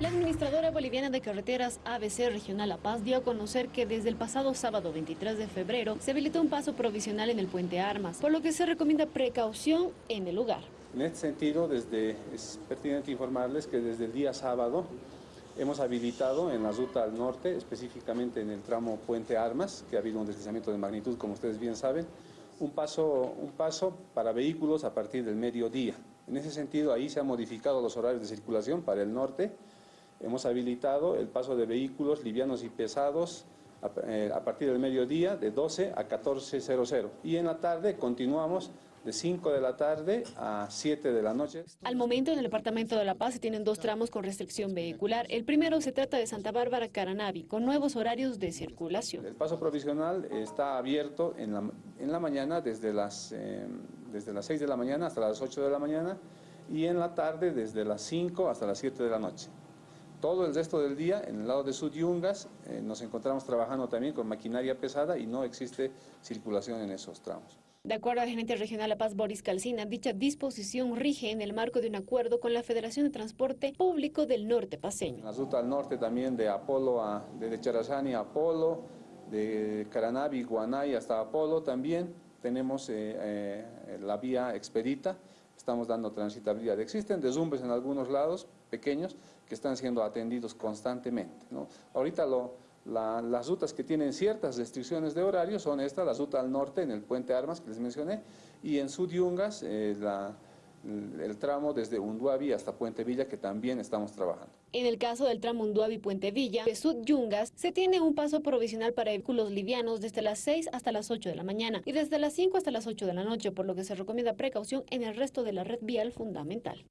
La administradora boliviana de carreteras ABC Regional La Paz dio a conocer que desde el pasado sábado 23 de febrero se habilitó un paso provisional en el puente Armas, por lo que se recomienda precaución en el lugar. En este sentido, desde, es pertinente informarles que desde el día sábado hemos habilitado en la ruta al norte, específicamente en el tramo Puente Armas, que ha habido un deslizamiento de magnitud, como ustedes bien saben, un paso, un paso para vehículos a partir del mediodía. En ese sentido, ahí se han modificado los horarios de circulación para el norte, hemos habilitado el paso de vehículos livianos y pesados a, eh, partir del mediodía de 12 a 14.00 y en la tarde continuamos de 5 de la tarde a 7 de la noche. Al momento en el departamento de La Paz se tienen dos tramos con restricción vehicular. El primero se trata de Santa Bárbara Caranavi, con nuevos horarios de circulación. El paso provisional está abierto en la, en la mañana desde las, eh, desde las 6 de la mañana hasta las 8 de la mañana y en la tarde desde las 5 hasta las 7 de la noche. Todo el resto del día, en el lado de Sudyungas, eh, nos encontramos trabajando también con maquinaria pesada y no existe circulación en esos tramos. De acuerdo al gerente regional La Paz Boris Calcina, dicha disposición rige en el marco de un acuerdo con la Federación de Transporte Público del Norte Paseño. La ruta al norte también de Apolo, a, de Charazani a Apolo, de Caranavi, Guanay hasta Apolo también. Tenemos eh, eh, la vía expedita, estamos dando transitabilidad. Existen derrumbes en algunos lados pequeños que están siendo atendidos constantemente. ¿no? Ahorita lo, las rutas que tienen ciertas restricciones de horario son estas, la ruta al norte en el puente Armas que les mencioné y en Sudyungas eh, la, el tramo desde Unduavi hasta Puente Villa que también estamos trabajando. En el caso del tramo Unduavi-Puente Villa de Sudyungas se tiene un paso provisional para vehículos livianos desde las 6 hasta las 8 de la mañana y desde las 5 hasta las 8 de la noche, por lo que se recomienda precaución en el resto de la red vial fundamental.